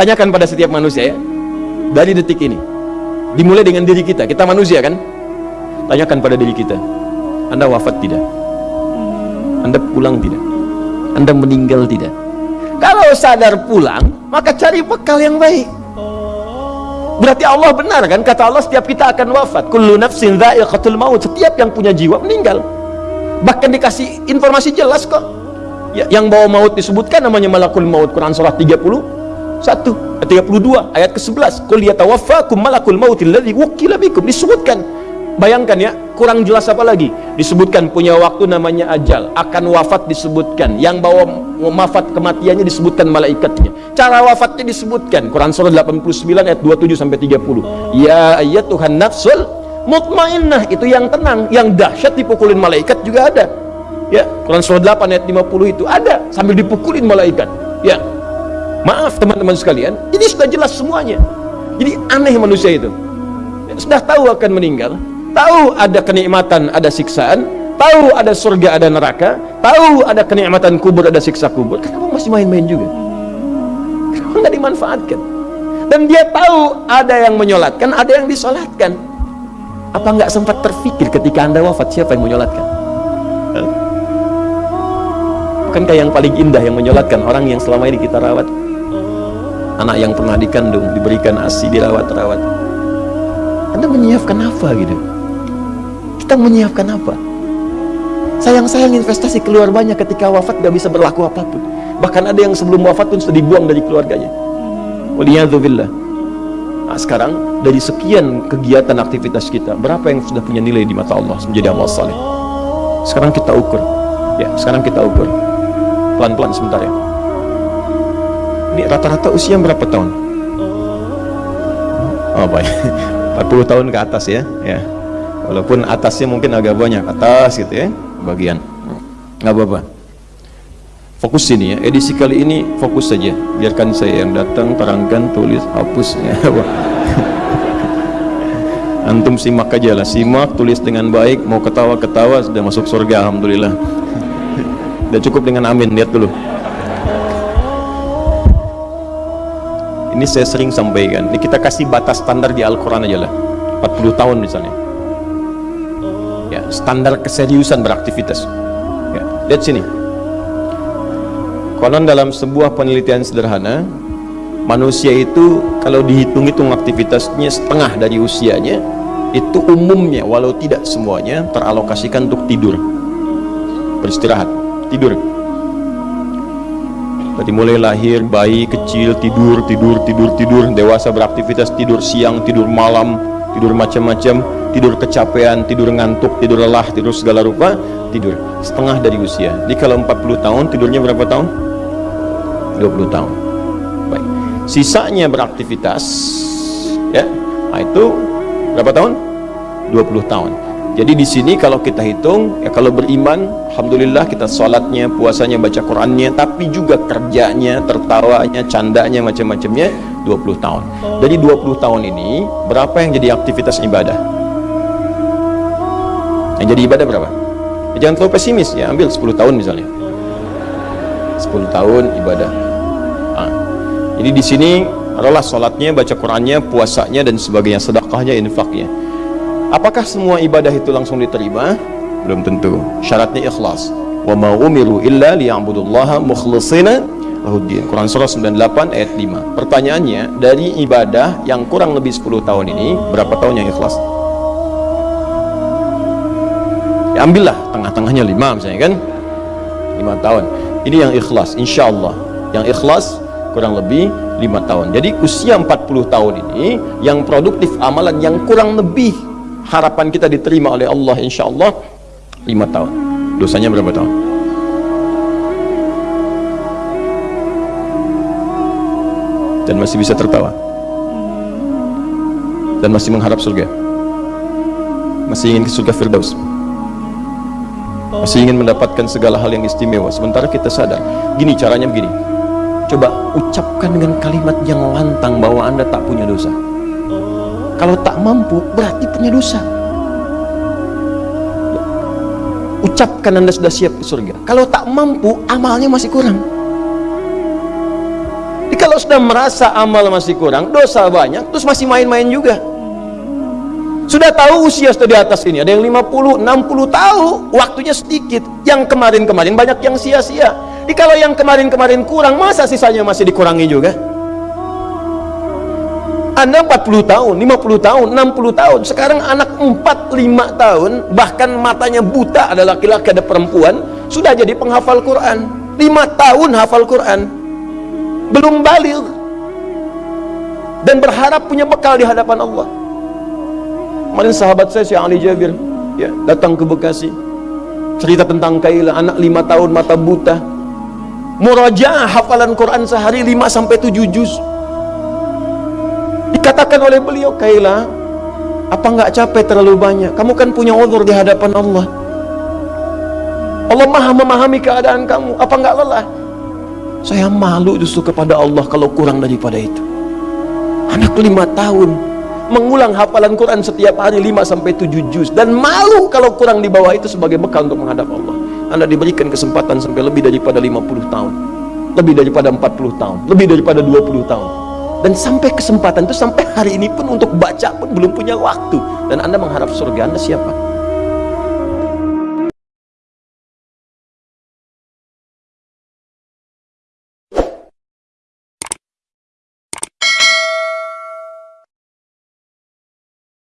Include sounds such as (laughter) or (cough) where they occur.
tanyakan pada setiap manusia ya. Dari detik ini dimulai dengan diri kita. Kita manusia kan? Tanyakan pada diri kita anda wafat tidak? Anda pulang tidak? Anda meninggal tidak? Kalau sadar pulang maka cari bekal yang baik. Berarti Allah benar kan? Kata Allah setiap kita akan wafat kullu nafsin dha'iqatul maut. Setiap yang punya jiwa meninggal. Bahkan dikasih informasi jelas kok. Ya, yang bawa maut disebutkan namanya malakul maut Quran surah 30 1 32 ayat ke-11 qul yatawaffakum malakul mautil ladzi wukila bikum. Disebutkan. Bayangkan ya kurang jelas apa lagi? Disebutkan punya waktu namanya ajal. Akan wafat disebutkan. Yang bawa wafat kematiannya disebutkan malaikatnya. Cara wafatnya disebutkan. Quran surah 89 ayat 27 sampai 30 ya ayat Tuhan nafsul mutmainnah. Itu yang tenang yang dahsyat dipukulin malaikat juga ada. Ya Quran surah 8 ayat 50 itu ada. Sambil dipukulin malaikat. Ya maaf teman-teman sekalian. Ini sudah jelas semuanya. Jadi aneh manusia itu. Sudah tahu akan meninggal. Tahu ada kenikmatan ada siksaan. Tahu ada surga ada neraka. Tahu ada kenikmatan kubur ada siksa kubur. Kenapa masih main-main juga? Kenapa nggak dimanfaatkan? Dan dia tahu ada yang menyolatkan ada yang disolatkan. Apa nggak sempat terfikir ketika anda wafat siapa yang menyolatkan? Bukankah yang paling indah yang menyolatkan orang yang selama ini kita rawat anak yang pernah dikandung diberikan asi dirawat-rawat. Anda menyiapkan apa gitu? Kita menyiapkan apa? Sayang-sayang investasi keluar banyak ketika wafat gak bisa berlaku apa pun. Bahkan ada yang sebelum wafat pun sudah dibuang dari keluarganya. Waliyadzubillah. Nah, sekarang dari sekian kegiatan aktivitas kita berapa yang sudah punya nilai di mata Allah menjadi amal saleh? Sekarang kita ukur. Ya sekarang kita ukur. Pelan-pelan sebentar ya ini rata-rata usia berapa tahun? Oh baik, (laughs) 40 tahun ke atas ya, ya. Walaupun atasnya mungkin agak banyak atas gitu ya, bagian. Nggak apa-apa. Fokus sini ya. Edisi kali ini fokus saja. Biarkan saya yang datang, terangkan, tulis, hapus (laughs) ya. Antum simak aja lah, simak, tulis dengan baik, mau ketawa-ketawa sudah masuk surga alhamdulillah. (laughs) Udah cukup dengan amin, lihat dulu. Ini saya sering sampaikan. Ini kita kasih batas standar di Al-Quran aja lah. 40 tahun misalnya. Ya standar keseriusan beraktivitas. Ya, lihat sini. Konon dalam sebuah penelitian sederhana manusia itu kalau dihitung-hitung aktivitasnya setengah dari usianya itu umumnya walau tidak semuanya teralokasikan untuk tidur. Beristirahat tidur dari mulai lahir bayi kecil tidur tidur tidur tidur dewasa beraktivitas tidur siang tidur malam tidur macam-macam tidur kecapean tidur ngantuk tidur lelah tidur segala rupa tidur setengah dari usia. Jadi kalau 40 tahun tidurnya berapa tahun? 20 tahun. Baik. Sisanya beraktivitas ya nah itu berapa tahun? 20 tahun jadi di sini kalau kita hitung, ya kalau beriman, alhamdulillah kita sholatnya, puasanya, baca Qurannya, tapi juga kerjanya, tertawanya, candanya, macam-macamnya 20 tahun. Jadi 20 tahun ini berapa yang jadi aktivitas ibadah? Yang jadi ibadah berapa? Ya, jangan terlalu pesimis ya, ambil 10 tahun misalnya. 10 tahun ibadah. Nah, jadi di sini adalah sholatnya, baca Qurannya, puasanya dan sebagainya, sedekahnya, infaknya Apakah semua ibadah itu langsung diterima? Belum tentu. Syaratnya ikhlas. Wa ma umiru illa liya'budullaha mukhlishina lahuddin. Quran surah 98 ayat 5. Pertanyaannya, dari ibadah yang kurang lebih 10 tahun ini, berapa tahun yang ikhlas? Ya ambillah tengah-tengahnya 5 misalnya kan? 5 tahun. Ini yang ikhlas, insya Allah. Yang ikhlas kurang lebih 5 tahun. Jadi usia 40 tahun ini yang produktif amalan yang kurang lebih harapan kita diterima oleh Allah insya Allah lima tahun. Dosanya berapa tahun? Dan masih bisa tertawa? Dan masih mengharap surga? Masih ingin ke surga Firdaus? Masih ingin mendapatkan segala hal yang istimewa? Sementara kita sadar gini caranya begini. Coba ucapkan dengan kalimat yang lantang bahwa anda tak punya dosa kalau tak mampu berarti punya dosa ucapkan anda sudah siap ke surga kalau tak mampu amalnya masih kurang Jadi kalau sudah merasa amal masih kurang, dosa banyak, terus masih main-main juga. Sudah tahu usia sudah di atas ini, ada yang 50, 60 tahu, waktunya sedikit. Yang kemarin-kemarin banyak yang sia-sia. Jadi kalau yang kemarin-kemarin kurang, masa sisanya masih dikurangi juga? Anda 40 tahun, 50 tahun, 60 tahun. Sekarang anak 4, 5 tahun, bahkan matanya buta ada laki-laki, ada perempuan, sudah jadi penghafal Quran. 5 tahun hafal Quran. Belum balik. Dan berharap punya bekal di hadapan Allah. Kemarin sahabat saya si Ali Jabir ya, datang ke Bekasi. Cerita tentang Kaila, anak 5 tahun mata buta. Murajaah hafalan Quran sehari 5 sampai 7 juz Dikatakan oleh beliau, Kaila, apa nggak capek terlalu banyak? Kamu kan punya uzur di hadapan Allah. Allah maha memahami keadaan kamu. Apa nggak lelah? Saya malu justru kepada Allah kalau kurang daripada itu. Anak lima tahun mengulang hafalan Quran setiap hari 5 sampai 7 juz dan malu kalau kurang di bawah itu sebagai bekal untuk menghadap Allah. Anda diberikan kesempatan sampai lebih daripada 50 tahun, lebih daripada 40 tahun, lebih daripada 20 tahun dan sampai kesempatan itu sampai hari ini pun untuk baca pun belum punya waktu. Dan anda mengharap surga anda siapa